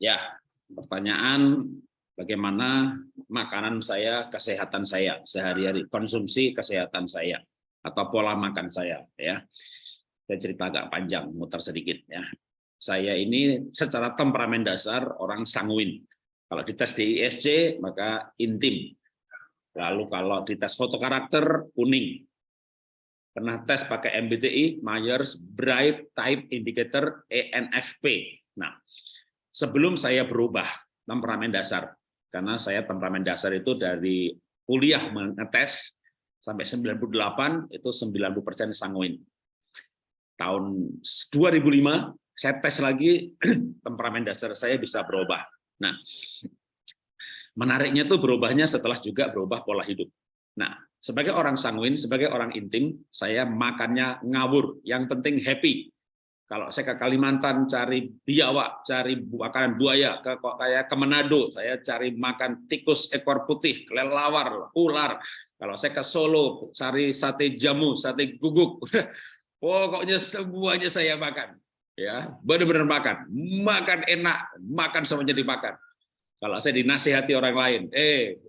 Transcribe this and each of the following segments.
Ya, pertanyaan bagaimana makanan saya, kesehatan saya sehari-hari, konsumsi kesehatan saya atau pola makan saya ya. Saya cerita agak panjang, muter sedikit ya. Saya ini secara temperamen dasar orang sanguin. Kalau dites di ISC maka intim. Lalu kalau dites foto karakter kuning. Pernah tes pakai MBTI, Myers Brigght Type Indicator ENFP. Sebelum saya berubah temperamen dasar, karena saya temperamen dasar itu dari kuliah mengetes sampai 98 itu 90% sanguin. Tahun 2005 saya tes lagi temperamen dasar saya bisa berubah. Nah, menariknya tuh berubahnya setelah juga berubah pola hidup. Nah, sebagai orang sanguin, sebagai orang intim, saya makannya ngawur. Yang penting happy. Kalau saya ke Kalimantan cari biawak, cari makanan buaya, ke kayak ke Manado saya cari makan tikus ekor putih, kelelawar, ular. Kalau saya ke Solo cari sate jamu, sate guguk. Pokoknya semuanya saya makan. Ya, benar-benar makan. Makan enak, makan sama jadi makan. Kalau saya dinasihati orang lain, eh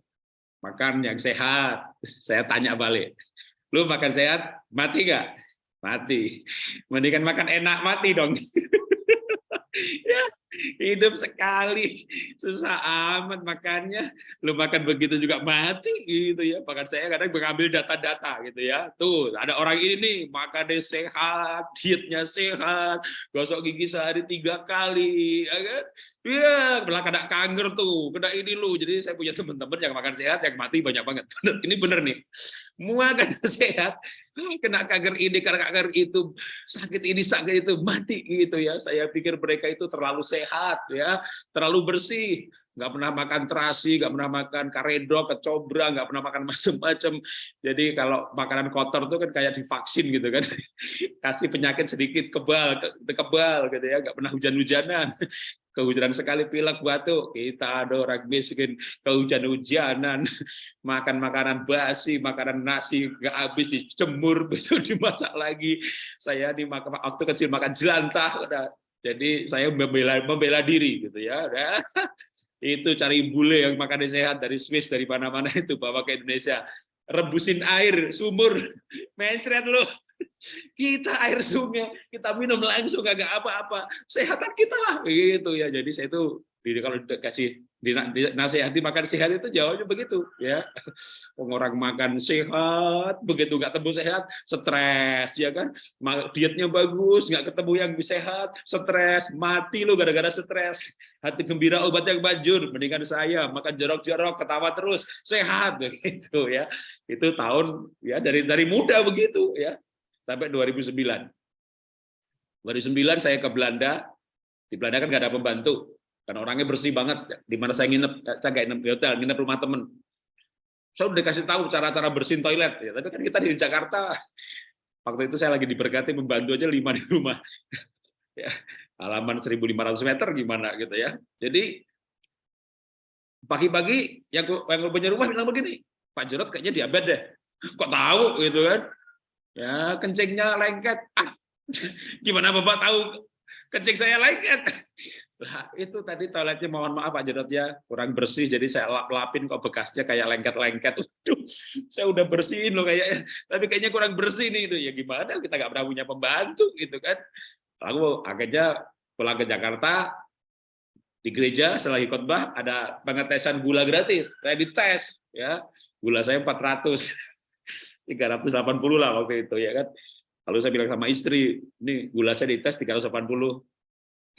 makan yang sehat, saya tanya balik. Lu makan sehat, mati nggak? Mati. Mendingan makan enak mati dong. ya, hidup sekali susah amat makannya. Lu makan begitu juga mati gitu ya. Bahkan saya kadang mengambil data-data gitu ya. Tuh, ada orang ini nih makannya sehat, dietnya sehat, gosok gigi sehari tiga kali, ya kan? Iya, belah kena kanker tuh, kena ini lu. Jadi saya punya teman-teman yang makan sehat, yang mati banyak banget. Bener, ini bener nih. Makan sehat, kena kanker ini, kena kanker itu, sakit ini, sakit itu, mati gitu ya. Saya pikir mereka itu terlalu sehat ya, terlalu bersih nggak pernah makan terasi, nggak pernah makan karedo, kecobra, nggak pernah makan macam-macam. Jadi kalau makanan kotor tuh kan kayak divaksin gitu kan, kasih penyakit sedikit kebal, kebal gitu ya, nggak pernah hujan-hujanan, kehujanan sekali pilek batuk, kita ada orang miskin. Kehujan-hujanan, makan makanan basi, makanan nasi nggak habis dicemur, besok dimasak lagi. Saya di waktu kecil makan jelantah, jadi saya membela membela diri gitu ya itu cari bule yang makannya sehat dari Swiss dari mana-mana itu bawa ke Indonesia. Rebusin air sumur. Mencret lo kita air sungai kita minum langsung agak apa-apa. Sehatan kita lah. Gitu ya. Jadi saya itu kalau dikasih nasihati makan sehat itu jawabnya begitu ya. Orang makan sehat begitu nggak temu sehat stres ya kan? Dietnya bagus nggak ketemu yang sehat stres mati lo gara-gara stres. Hati gembira obat yang banjur. Mendingan saya makan jorok-jorok ketawa terus sehat begitu ya. Itu tahun ya dari dari muda begitu ya. Sampai 2009 2009 saya ke Belanda. Di Belanda kan nggak ada pembantu karena orangnya bersih banget di mana saya nginep saya nggak nginep di hotel nginep rumah temen. Saya udah dikasih tahu cara-cara bersihin toilet ya tapi kan kita di Jakarta. Waktu itu saya lagi diberkati membantu aja lima di rumah. Ya halaman 1.500 meter gimana gitu ya. Jadi pagi-pagi yang yang punya rumah bilang begini Pak Jarod kayaknya diabetes deh. Kok tahu? Gitu kan. Ya kencingnya lengket. Ah gimana bapak tahu kencing saya lengket Nah, itu tadi toiletnya mohon maaf Pak Jarod ya, kurang bersih jadi saya lap-lapin kok bekasnya kayak lengket-lengket. saya udah bersihin loh kayaknya, tapi kayaknya kurang bersih nih itu. Ya gimana kita nggak pernah punya pembantu gitu kan. Lalu akhirnya pulang ke Jakarta di gereja setelah khotbah ada pengetesan gula gratis. Saya dites ya. Gula saya 400. 380 lah waktu itu ya kan. Lalu saya bilang sama istri, ini gula saya dites 380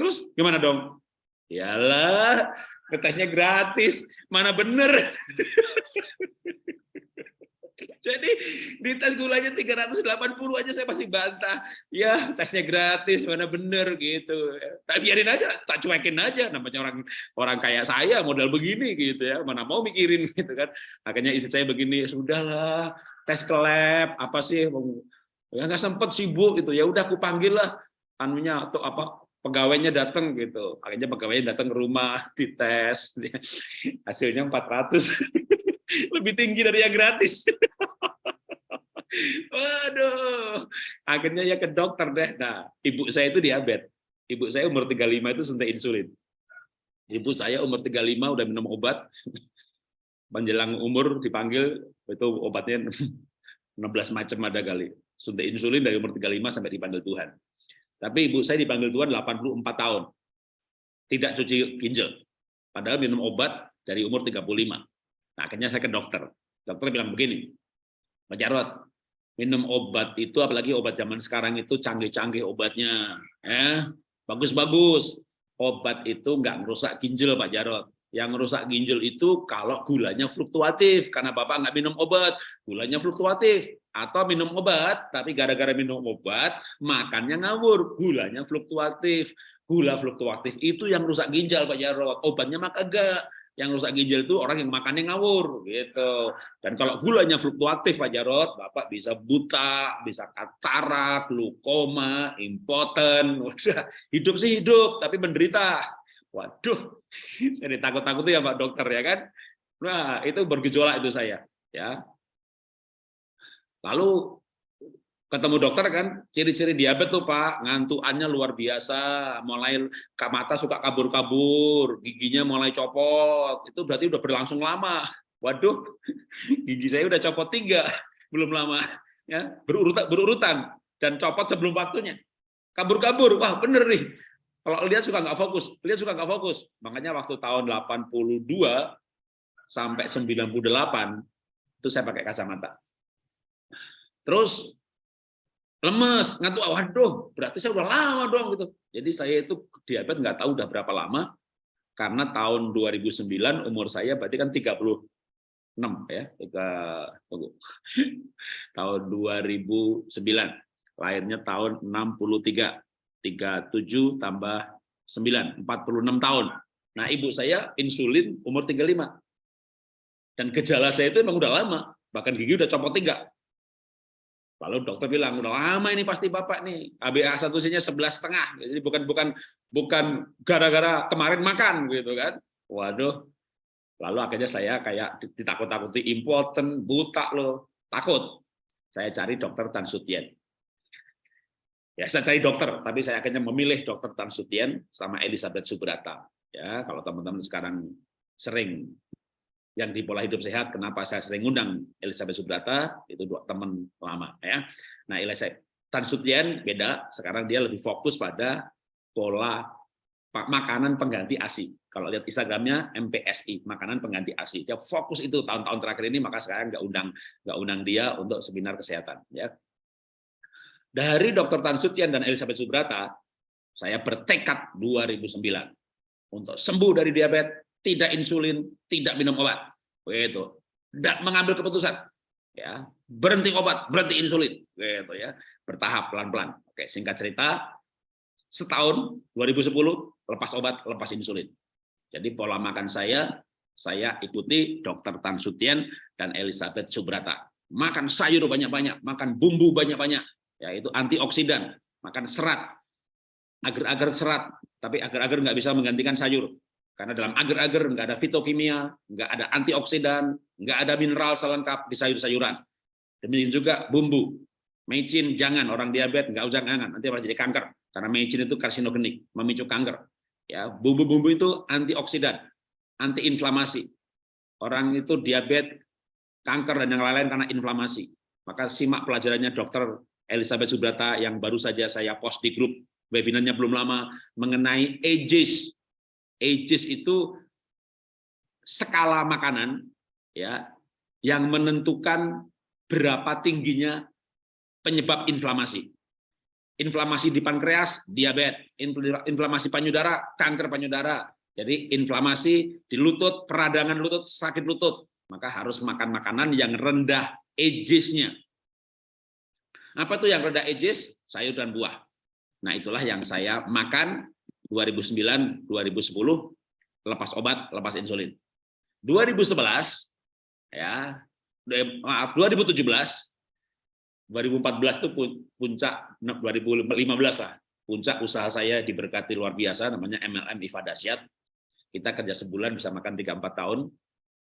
Terus gimana dong? Yalah, ngetesnya gratis. Mana bener? Jadi di tes gulanya 380 aja saya pasti bantah. Ya, tesnya gratis, mana bener gitu. Tak biarin aja, tak cuekin aja namanya orang orang kayak saya modal begini gitu ya. Mana mau mikirin gitu kan. Akhirnya istri saya begini, sudahlah, tes ke apa sih? Ya nggak sempet sibuk gitu. Ya udah aku panggil lah anunya atau apa pegawainya datang gitu. Akhirnya pegawainya datang ke rumah, dites. Hasilnya 400. Lebih tinggi dari yang gratis. Waduh. Akhirnya ya ke dokter deh. Nah, ibu saya itu diabetes. Ibu saya umur 35 itu suntik insulin. Ibu saya umur 35 udah minum obat. Menjelang umur dipanggil itu obatnya 16 macam ada kali. Suntik insulin dari umur 35 sampai dipanggil Tuhan. Tapi ibu saya dipanggil Tuhan 84 tahun. Tidak cuci ginjal. Padahal minum obat dari umur 35. Nah, akhirnya saya ke dokter. Dokter bilang begini, Pak Jarot, minum obat itu apalagi obat zaman sekarang itu canggih-canggih obatnya. Eh, bagus-bagus obat itu nggak merusak ginjal Pak Jarot. Yang merusak ginjal itu kalau gulanya fluktuatif, karena Bapak nggak minum obat, gulanya fluktuatif. Atau minum obat, tapi gara-gara minum obat, makannya ngawur, gulanya fluktuatif. Gula fluktuatif itu yang rusak ginjal Pak Jarot, obatnya mah kagak yang rusak ginjal itu orang yang makannya ngawur gitu. Dan kalau gulanya fluktuatif Pak Jarot, Bapak bisa buta, bisa katarak, glukoma, impoten, udah hidup sih hidup tapi menderita. Waduh, saya takut-takut ya Pak dokter ya kan. Nah, itu bergejolak itu saya ya. Lalu ketemu dokter kan ciri-ciri diabetes tuh Pak ngantuannya luar biasa mulai mata suka kabur-kabur giginya mulai copot itu berarti udah berlangsung lama. Waduh gigi saya udah copot tiga belum lama ya berurutan berurutan dan copot sebelum waktunya. Kabur-kabur wah bener nih. Kalau lihat suka nggak fokus lihat suka nggak fokus. Makanya waktu tahun 82 sampai 98 itu saya pakai kacamata terus lemes, ngantuk, waduh, berarti saya udah lama dong gitu. Jadi saya itu diabetes nggak tahu udah berapa lama, karena tahun 2009 umur saya berarti kan 36 ya, tiga, tunggu. tahun 2009, lahirnya tahun 63, 37 tambah 9, 46 tahun. Nah ibu saya insulin umur 35, dan gejala saya itu memang udah lama, bahkan gigi udah copot tiga, Lalu dokter bilang, udah lama ini pasti Bapak nih, HbA1c-nya sebelas setengah. Jadi bukan bukan bukan gara-gara kemarin makan gitu kan. Waduh. Lalu akhirnya saya kayak ditakut-takuti important, buta loh, takut. Saya cari dokter Tan Sutien. Ya, saya cari dokter, tapi saya akhirnya memilih dokter Tan Sutien sama Elizabeth Subrata. Ya, kalau teman-teman sekarang sering yang di pola hidup sehat, kenapa saya sering ngundang Elizabeth Subrata, itu dua teman lama ya. Nah, Elizabeth Tan Sutien beda, sekarang dia lebih fokus pada pola makanan pengganti ASI. Kalau lihat Instagramnya MPSI, makanan pengganti ASI. Dia fokus itu tahun-tahun terakhir ini, maka sekarang nggak undang nggak undang dia untuk seminar kesehatan. Ya. Dari Dr. Tan Sutien dan Elizabeth Subrata, saya bertekad 2009 untuk sembuh dari diabetes, tidak insulin, tidak minum obat. Begitu. Dan mengambil keputusan. Ya, berhenti obat, berhenti insulin. Gitu ya. Bertahap pelan-pelan. Oke, singkat cerita, setahun 2010 lepas obat, lepas insulin. Jadi pola makan saya saya ikuti Dr. Tan Sutien dan Elizabeth Subrata. Makan sayur banyak-banyak, makan bumbu banyak-banyak, yaitu antioksidan, makan serat, agar-agar serat, tapi agar-agar nggak bisa menggantikan sayur. Karena dalam agar-agar nggak ada fitokimia, nggak ada antioksidan, nggak ada mineral selengkap di sayur-sayuran. Demikian juga bumbu. Mecin jangan orang diabetes nggak usah jangan nanti malah jadi kanker karena mecin itu karsinogenik memicu kanker. Ya bumbu-bumbu itu antioksidan, antiinflamasi. Orang itu diabetes, kanker dan yang lain-lain karena inflamasi. Maka simak pelajarannya dokter Elizabeth Subrata yang baru saja saya post di grup webinarnya belum lama mengenai ages ages itu skala makanan ya yang menentukan berapa tingginya penyebab inflamasi. Inflamasi di pankreas, diabetes, inflamasi payudara, kanker payudara. Jadi inflamasi di lutut, peradangan lutut, sakit lutut, maka harus makan makanan yang rendah ages-nya. Apa tuh yang rendah ages? Sayur dan buah. Nah, itulah yang saya makan 2009 2010 lepas obat lepas insulin. 2011 ya maaf 2017 2014 itu puncak 2015 lah puncak usaha saya diberkati luar biasa namanya MLM IFA Dasyat kita kerja sebulan bisa makan 3-4 tahun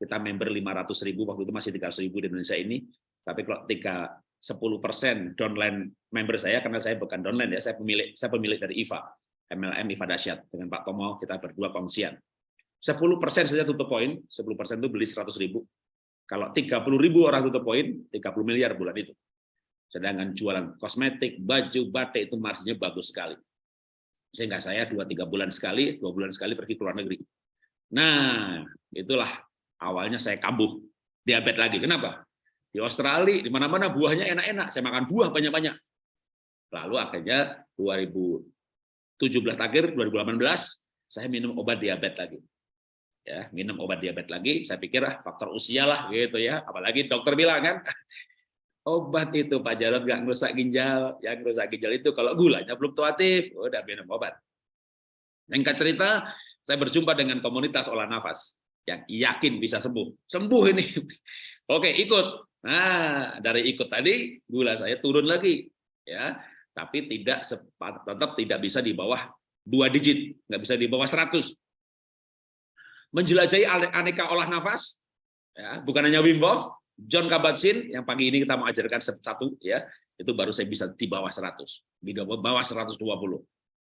kita member 500 ribu waktu itu masih 300 ribu di Indonesia ini. Tapi kalau 3 10 persen downline member saya karena saya bukan downline ya saya pemilik saya pemilik dari IFA MLM Iva Dasyat dengan Pak Tomo kita berdua kongsian. 10% saja tutup poin, 10% itu beli 100 ribu. Kalau 30 ribu orang tutup poin, 30 miliar bulan itu. Sedangkan jualan kosmetik, baju, batik itu marginnya bagus sekali. Sehingga saya 2-3 bulan sekali, dua bulan sekali pergi ke luar negeri. Nah, itulah awalnya saya kambuh. Diabetes lagi. Kenapa? Di Australia, di mana-mana buahnya enak-enak. Saya makan buah banyak-banyak. Lalu akhirnya 2017 akhir, 2018, saya minum obat diabetes lagi. Ya, minum obat diabetes lagi, saya pikir ah, faktor usia lah gitu ya. Apalagi dokter bilang kan, obat itu Pak Jarod nggak ngerusak ginjal, yang ngerusak ginjal itu kalau gulanya fluktuatif, udah minum obat. Yang cerita, saya berjumpa dengan komunitas olah nafas yang yakin bisa sembuh. Sembuh ini. Oke, ikut. Nah, dari ikut tadi gula saya turun lagi, ya. Tapi tidak tetap tidak bisa di bawah dua digit, nggak bisa di bawah 100. Menjelajahi aneka olah nafas, ya, bukan hanya Wim Hof, John Kabat-Zinn yang pagi ini kita mau ajarkan satu ya, itu baru saya bisa di bawah 100, di bawah 120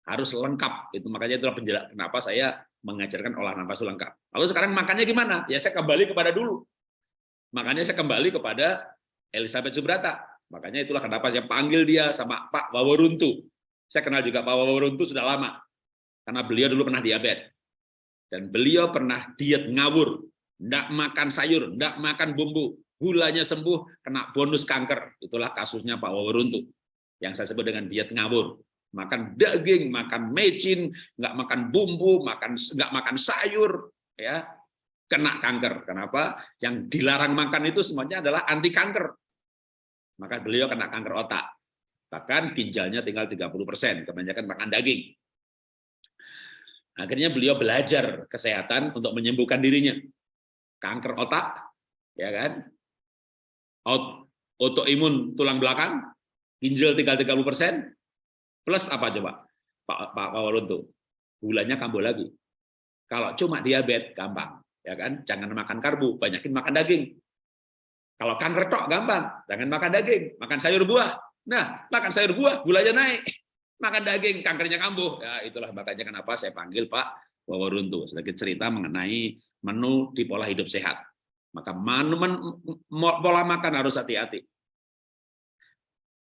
harus lengkap itu makanya itulah penjelasan kenapa saya mengajarkan olah nafas lengkap. Lalu sekarang makannya gimana? Ya saya kembali kepada dulu. Makanya saya kembali kepada Elizabeth Subrata makanya itulah kenapa saya panggil dia sama Pak Waworuntu saya kenal juga Pak Waworuntu sudah lama karena beliau dulu pernah diabetes dan beliau pernah diet ngawur tidak makan sayur tidak makan bumbu gulanya sembuh kena bonus kanker itulah kasusnya Pak Waworuntu yang saya sebut dengan diet ngawur makan daging, makan mecin, nggak makan bumbu, makan nggak makan sayur, ya kena kanker. Kenapa? Yang dilarang makan itu semuanya adalah anti kanker. Maka beliau kena kanker otak. Bahkan ginjalnya tinggal 30%, kebanyakan makan daging. Akhirnya beliau belajar kesehatan untuk menyembuhkan dirinya. Kanker otak, ya kan? Autoimun tulang belakang, ginjal tinggal 30 persen, Plus apa coba? Pak Pak Waluntu. Gulanya kambuh lagi. Kalau cuma diabetes gampang, ya kan? Jangan makan karbo, banyakin makan daging. Kalau kanker tok gampang, jangan makan daging, makan sayur buah. Nah, makan sayur buah, gulanya naik. Makan daging, kankernya kambuh. Ya, itulah makanya kenapa saya panggil Pak Wawaruntu sedikit cerita mengenai menu di pola hidup sehat. Maka menu, men, pola makan harus hati-hati.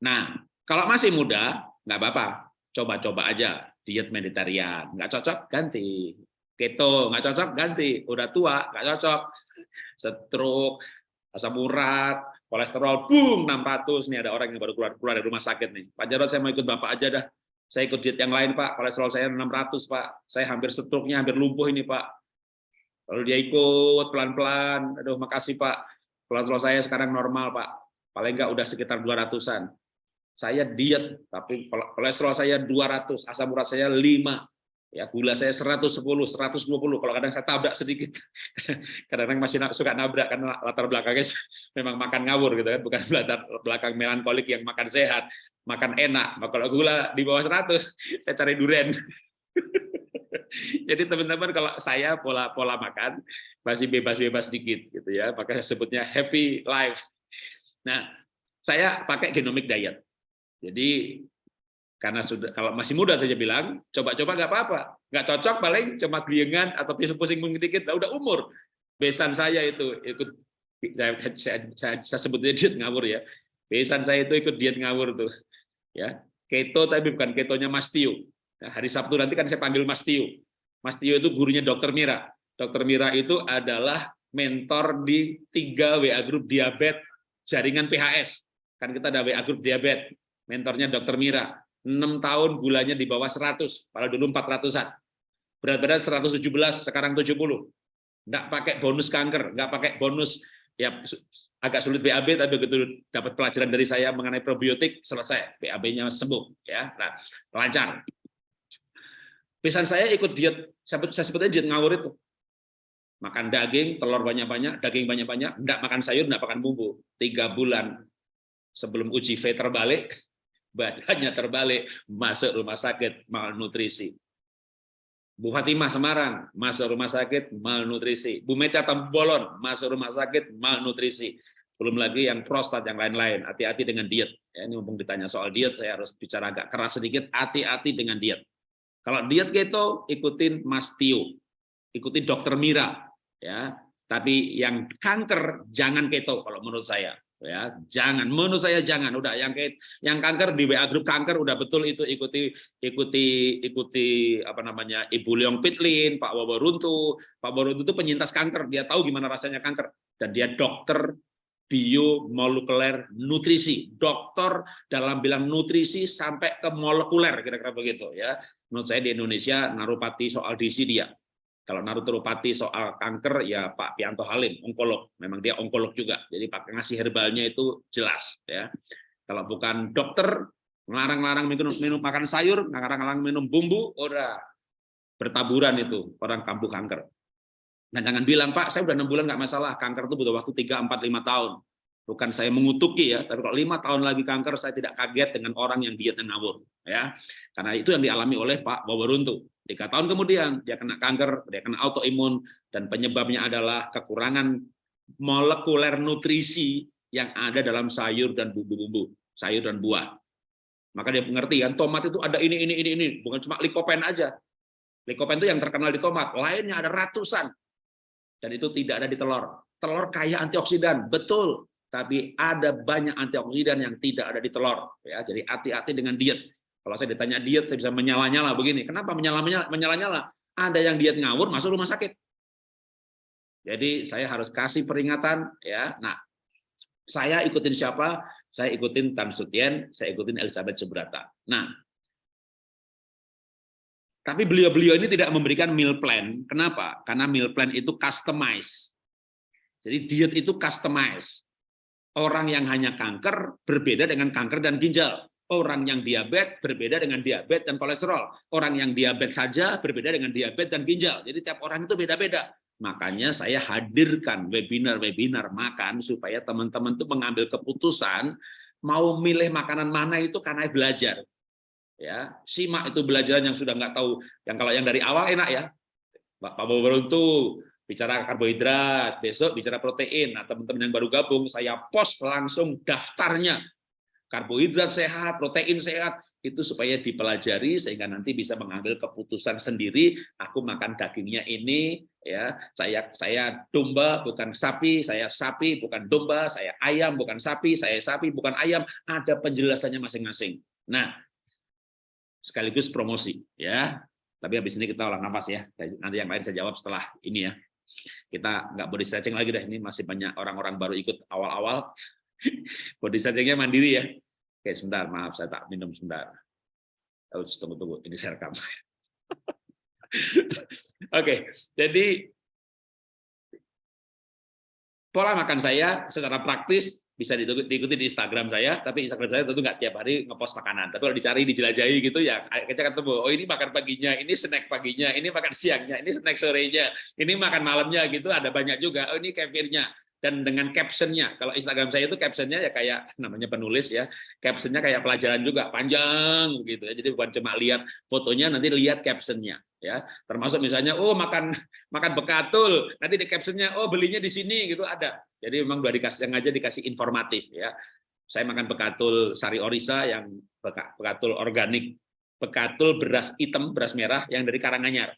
Nah, kalau masih muda, nggak apa-apa, coba-coba aja diet mediterranean, nggak cocok ganti, keto nggak cocok ganti, udah tua nggak cocok, stroke, asam urat, kolesterol, boom 600 nih ada orang yang baru keluar keluar dari rumah sakit nih, Pak Jarod saya mau ikut bapak aja dah, saya ikut diet yang lain Pak, kolesterol saya 600 Pak, saya hampir stroke-nya hampir lumpuh ini Pak, lalu dia ikut pelan-pelan, aduh makasih Pak, kolesterol saya sekarang normal Pak, paling nggak udah sekitar 200-an, saya diet tapi kolesterol saya 200 asam urat saya 5 ya gula saya 110 120 kalau kadang saya tabrak sedikit kadang-kadang masih suka nabrak karena latar belakangnya memang makan ngawur gitu kan bukan latar belakang melankolik yang makan sehat makan enak. Kalau gula di bawah 100 saya cari duren. Jadi teman-teman kalau saya pola pola makan masih bebas-bebas sedikit gitu ya makanya sebutnya happy life. Nah saya pakai genomic diet. Jadi karena sudah kalau masih muda saja bilang coba-coba nggak apa-apa, nggak cocok paling cuma geliengan atau pusing-pusing dikit, nah, udah umur. Besan saya itu ikut saya, saya, saya, saya sebutnya diet ngawur ya. Besan saya itu ikut diet ngawur tuh, ya keto tapi bukan ketonya Mas Tio. Nah, hari Sabtu nanti kan saya panggil Mas Tio. Mas Tio itu gurunya Dokter Mira. Dokter Mira itu adalah mentor di tiga WA grup diabetes jaringan PHS. Kan kita ada WA grup diabetes mentornya dokter Mira. 6 tahun gulanya di bawah 100, padahal dulu 400-an. Berat badan 117, sekarang 70. Nggak pakai bonus kanker, nggak pakai bonus ya agak sulit BAB tapi begitu dapat pelajaran dari saya mengenai probiotik selesai BAB-nya sembuh ya nah lancar pesan saya ikut diet saya sebutnya diet ngawur itu makan daging telur banyak-banyak daging banyak-banyak enggak makan sayur enggak makan bumbu tiga bulan sebelum uji V terbalik badannya terbalik, masuk rumah sakit, malnutrisi. Bu Fatimah Semarang, masuk rumah sakit, malnutrisi. Bu Meta Tambolon, masuk rumah sakit, malnutrisi. Belum lagi yang prostat, yang lain-lain. Hati-hati dengan diet. Ya, ini mumpung ditanya soal diet, saya harus bicara agak keras sedikit. Hati-hati dengan diet. Kalau diet keto, ikutin Mas Tio. ikuti dokter Mira ya. Tapi yang kanker jangan keto kalau menurut saya ya jangan. Menurut saya jangan. Udah yang yang kanker di WA grup kanker udah betul itu ikuti ikuti ikuti apa namanya Ibu Leong Pitlin Pak Waworuntu Pak Waworuntu itu penyintas kanker. Dia tahu gimana rasanya kanker. Dan dia dokter biomolekuler nutrisi. Dokter dalam bilang nutrisi sampai ke molekuler kira-kira begitu ya. Menurut saya di Indonesia narupati soal DC dia kalau Narutropati soal kanker ya Pak Pianto Halim, onkolog. Memang dia onkolog juga. Jadi pakai ngasih herbalnya itu jelas ya. Kalau bukan dokter melarang-larang minum, minum makan sayur, melarang-larang minum bumbu, udah bertaburan itu orang kambuh kanker. Nah jangan bilang Pak, saya udah enam bulan nggak masalah. Kanker itu butuh waktu 3, 4, 5 tahun. Bukan saya mengutuki ya, tapi kalau lima tahun lagi kanker, saya tidak kaget dengan orang yang diet ngawur. Ya, karena itu yang dialami oleh Pak Wawaruntu. Tiga tahun kemudian dia kena kanker, dia kena autoimun, dan penyebabnya adalah kekurangan molekuler nutrisi yang ada dalam sayur dan bumbu-bumbu, sayur dan buah. Maka dia mengerti kan, tomat itu ada ini, ini, ini, ini, bukan cuma likopen aja. Likopen itu yang terkenal di tomat, lainnya ada ratusan. Dan itu tidak ada di telur. Telur kaya antioksidan, betul. Tapi ada banyak antioksidan yang tidak ada di telur. Ya, jadi hati-hati dengan diet kalau saya ditanya diet, saya bisa menyala-nyala begini. Kenapa menyala-nyala? Ada yang diet ngawur masuk rumah sakit. Jadi saya harus kasih peringatan ya. Nah, saya ikutin siapa? Saya ikutin Tan Sutien, saya ikutin Elizabeth Subrata. Nah, tapi beliau-beliau ini tidak memberikan meal plan. Kenapa? Karena meal plan itu customize. Jadi diet itu customize. Orang yang hanya kanker berbeda dengan kanker dan ginjal. Orang yang diabetes berbeda dengan diabetes dan kolesterol. Orang yang diabetes saja berbeda dengan diabetes dan ginjal. Jadi tiap orang itu beda-beda. Makanya saya hadirkan webinar-webinar makan supaya teman-teman itu mengambil keputusan mau milih makanan mana itu karena belajar. Ya, simak itu belajaran yang sudah nggak tahu. Yang kalau yang dari awal enak ya. Pak Bowo itu bicara karbohidrat, besok bicara protein. Nah, teman-teman yang baru gabung, saya post langsung daftarnya karbohidrat sehat, protein sehat, itu supaya dipelajari sehingga nanti bisa mengambil keputusan sendiri, aku makan dagingnya ini, ya saya saya domba bukan sapi, saya sapi bukan domba, saya ayam bukan sapi, saya sapi bukan ayam, ada penjelasannya masing-masing. Nah, sekaligus promosi ya. Tapi habis ini kita olah nafas ya. Nanti yang lain saya jawab setelah ini ya. Kita nggak body stretching lagi deh. Ini masih banyak orang-orang baru ikut awal-awal. Body stretchingnya mandiri ya. Oke, sebentar, maaf saya tak minum sebentar. Oh, tunggu tunggu, ini saya rekam. Oke, jadi pola makan saya secara praktis bisa diikuti di Instagram saya, tapi Instagram saya tentu nggak tiap hari ngepost makanan. Tapi kalau dicari, dijelajahi gitu ya, kita ketemu. Oh ini makan paginya, ini snack paginya, ini makan siangnya, ini snack sorenya, ini makan malamnya gitu. Ada banyak juga. Oh ini kefirnya dan dengan captionnya. Kalau Instagram saya itu captionnya ya kayak namanya penulis ya, captionnya kayak pelajaran juga panjang gitu ya. Jadi bukan cuma lihat fotonya, nanti lihat captionnya ya. Termasuk misalnya oh makan makan bekatul, nanti di captionnya oh belinya di sini gitu ada. Jadi memang udah dikasih yang aja dikasih informatif ya. Saya makan bekatul sari orisa yang bekatul organik, bekatul beras hitam, beras merah yang dari Karanganyar.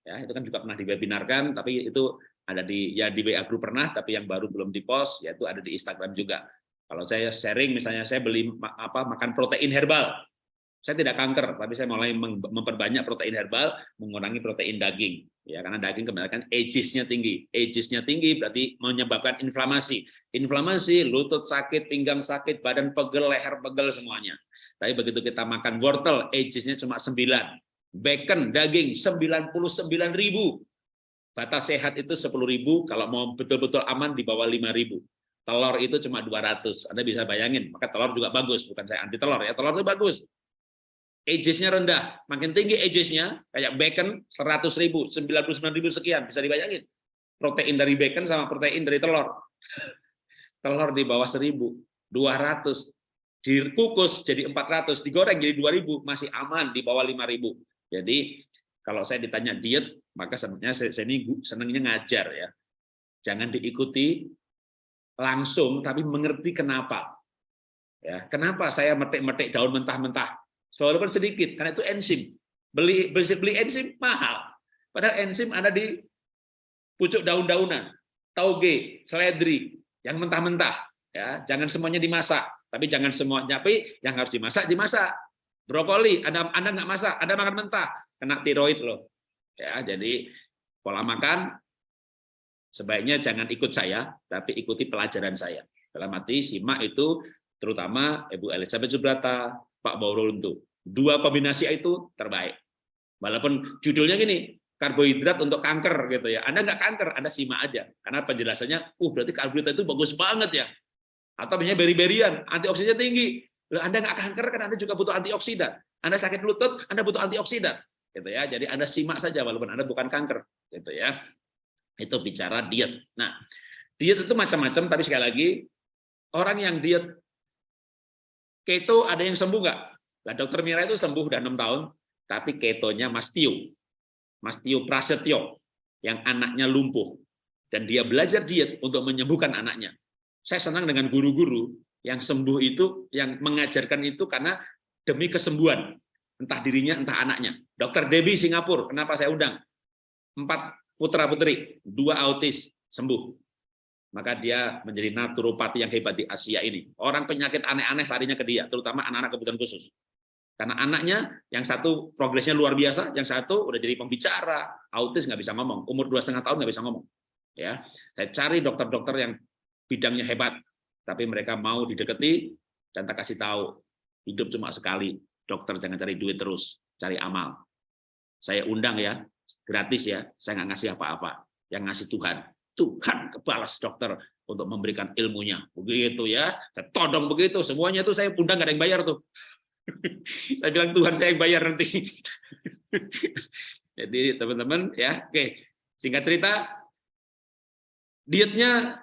Ya, itu kan juga pernah diwebinarkan, tapi itu ada di ya di WA group pernah tapi yang baru belum di post yaitu ada di Instagram juga. Kalau saya sharing misalnya saya beli apa makan protein herbal. Saya tidak kanker tapi saya mulai memperbanyak protein herbal mengurangi protein daging. Ya karena daging kebanyakan ages-nya tinggi. Ages-nya tinggi berarti menyebabkan inflamasi. Inflamasi lutut sakit pinggang sakit badan pegel leher pegel semuanya. Tapi begitu kita makan wortel ages-nya cuma 9 bacon daging 99.000 Batas sehat itu 10.000, kalau mau betul-betul aman di bawah 5.000. Telur itu cuma 200. Anda bisa bayangin, maka telur juga bagus, bukan saya anti telur ya. Telur itu bagus. Ages-nya rendah, makin tinggi ages-nya kayak bacon 100.000, 99.000 sekian, bisa dibayangin. Protein dari bacon sama protein dari telur. telur di bawah 1.000, 200 dikukus jadi 400, digoreng jadi 2000, masih aman di bawah 5000. Jadi kalau saya ditanya diet, maka sebenarnya saya, saya ini senangnya ngajar ya. Jangan diikuti langsung, tapi mengerti kenapa. Ya, kenapa saya metik-metik daun mentah-mentah? Walaupun sedikit, karena itu enzim. Beli beli, beli enzim mahal. Padahal enzim ada di pucuk daun-daunan, tauge, seledri, yang mentah-mentah. Ya, jangan semuanya dimasak, tapi jangan semuanya. Tapi yang harus dimasak dimasak. Brokoli, Anda Anda nggak masak, Anda makan mentah, kena tiroid loh. Ya, jadi pola makan sebaiknya jangan ikut saya, tapi ikuti pelajaran saya. Dalam arti simak itu terutama Ibu Elizabeth Subrata, Pak Bauruntu. Dua kombinasi itu terbaik. Walaupun judulnya gini, karbohidrat untuk kanker gitu ya. Anda nggak kanker, Anda simak aja. Karena penjelasannya, uh berarti karbohidrat itu bagus banget ya. Atau misalnya beri-berian, antioksidannya tinggi. Anda nggak kanker kan Anda juga butuh antioksidan. Anda sakit lutut, Anda butuh antioksidan. Gitu ya. Jadi Anda simak saja walaupun Anda bukan kanker, gitu ya. Itu bicara diet. Nah, diet itu macam-macam, tapi sekali lagi orang yang diet keto ada yang sembuh nggak? Nah, dokter Mira itu sembuh udah enam tahun, tapi ketonya Mas Tio. Mas Prasetyo, yang anaknya lumpuh. Dan dia belajar diet untuk menyembuhkan anaknya. Saya senang dengan guru-guru yang sembuh itu, yang mengajarkan itu karena demi kesembuhan. Entah dirinya, entah anaknya. Dokter Debbie Singapura, kenapa saya undang? Empat putra-putri, dua autis, sembuh maka dia menjadi naturopati yang hebat di Asia ini. Orang penyakit aneh-aneh larinya ke dia, terutama anak-anak kebutuhan khusus. Karena anaknya yang satu progresnya luar biasa, yang satu udah jadi pembicara, autis nggak bisa ngomong, umur dua setengah tahun nggak bisa ngomong. Ya, saya cari dokter-dokter yang bidangnya hebat, tapi mereka mau didekati dan tak kasih tahu hidup cuma sekali. Dokter jangan cari duit terus, cari amal. Saya undang ya, gratis ya, saya nggak ngasih apa-apa, yang ngasih Tuhan. Tuhan kebalas dokter untuk memberikan ilmunya. Begitu ya. Todong begitu. Semuanya itu saya undang nggak ada yang bayar tuh. saya bilang Tuhan saya yang bayar nanti. Jadi teman-teman ya, oke. Singkat cerita, dietnya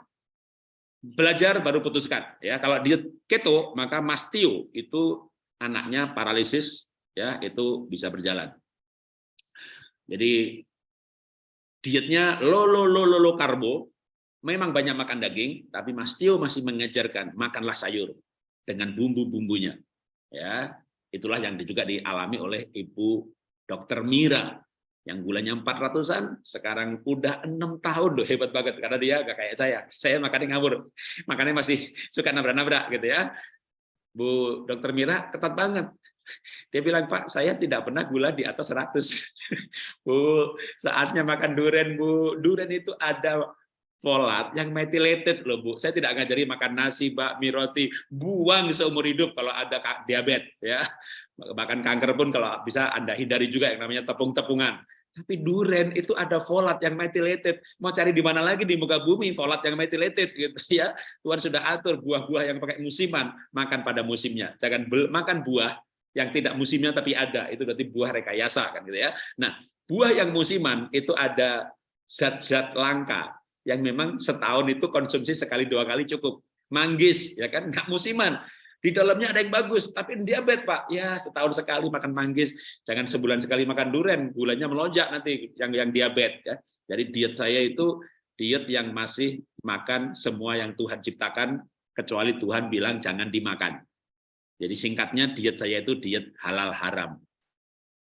belajar baru putuskan ya. Kalau diet keto maka mastio itu anaknya paralisis ya, itu bisa berjalan. Jadi dietnya low low low low, low karbo, memang banyak makan daging, tapi Mas Tio masih mengajarkan makanlah sayur dengan bumbu-bumbunya. Ya, itulah yang juga dialami oleh Ibu Dokter Mira yang gulanya 400-an, sekarang udah enam tahun loh, hebat banget karena dia gak kayak saya. Saya makannya ngawur, makannya masih suka nabrak-nabrak gitu ya. Bu Dokter Mira ketat banget. Dia bilang, Pak, saya tidak pernah gula di atas 100. Bu, saatnya makan duren, Bu. Duren itu ada folat yang methylated loh Bu. Saya tidak ngajari makan nasi, Mbak, roti, buang seumur hidup kalau ada diabetes ya. Bahkan kanker pun kalau bisa Anda hindari juga yang namanya tepung-tepungan. Tapi duren itu ada folat yang methylated. Mau cari di mana lagi di muka bumi folat yang methylated gitu ya. Tuhan sudah atur buah-buah yang pakai musiman makan pada musimnya. Jangan makan buah yang tidak musimnya tapi ada. Itu berarti buah rekayasa kan gitu ya. Nah, buah yang musiman itu ada zat-zat langka yang memang setahun itu konsumsi sekali dua kali cukup. Manggis ya kan nggak musiman di dalamnya ada yang bagus, tapi diabetes Pak. Ya setahun sekali makan manggis, jangan sebulan sekali makan duren, gulanya melonjak nanti yang yang diabetes. Ya. Jadi diet saya itu diet yang masih makan semua yang Tuhan ciptakan, kecuali Tuhan bilang jangan dimakan. Jadi singkatnya diet saya itu diet halal haram.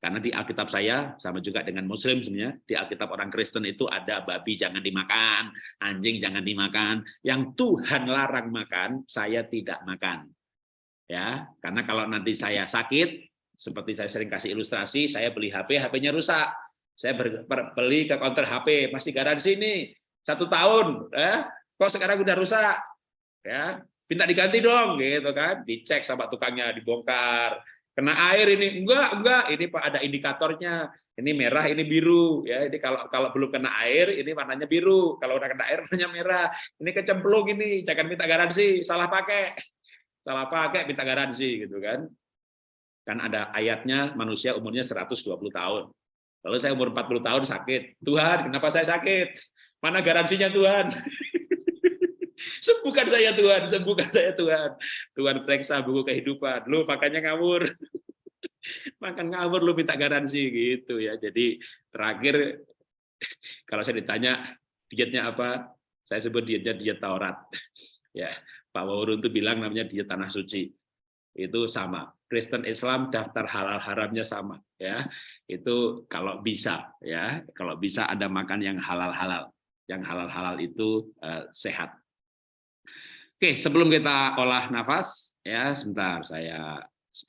Karena di Alkitab saya, sama juga dengan Muslim sebenarnya, di Alkitab orang Kristen itu ada babi jangan dimakan, anjing jangan dimakan. Yang Tuhan larang makan, saya tidak makan ya karena kalau nanti saya sakit seperti saya sering kasih ilustrasi saya beli HP HP-nya rusak. Saya beli ke counter HP masih garansi ini satu tahun ya kok sekarang udah rusak? Ya minta diganti dong gitu kan. Dicek sama tukangnya dibongkar. Kena air ini enggak enggak. Ini Pak ada indikatornya. Ini merah ini biru. Ya ini kalau kalau belum kena air ini warnanya biru. Kalau udah kena air warnanya merah. Ini kecemplung ini jangan minta garansi salah pakai salah pakai minta garansi gitu kan. Kan ada ayatnya manusia umurnya 120 tahun. Kalau saya umur 40 tahun sakit, Tuhan kenapa saya sakit? Mana garansinya Tuhan? sembuhkan saya Tuhan, sembuhkan saya Tuhan. Tuhan periksa buku kehidupan. Lu makanya ngawur. Makan ngawur lu minta garansi gitu ya. Jadi terakhir kalau saya ditanya dietnya apa, saya sebut dietnya diet Taurat. Ya, Pak Wawurun itu bilang namanya diet tanah suci. Itu sama. Kristen Islam daftar halal haramnya sama. ya. itu kalau bisa ya kalau bisa ada makan yang halal-halal yang halal-halal itu uh, sehat oke sebelum kita olah nafas ya sebentar saya